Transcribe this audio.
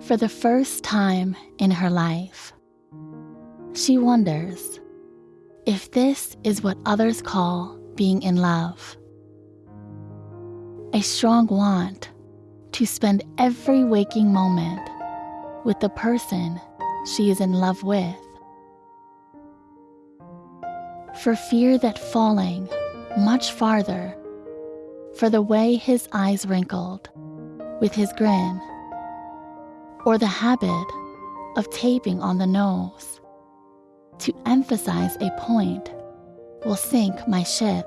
for the first time in her life. She wonders if this is what others call being in love. A strong want to spend every waking moment with the person she is in love with. For fear that falling much farther, for the way his eyes wrinkled with his grin, or the habit of taping on the nose to emphasize a point will sink my ship.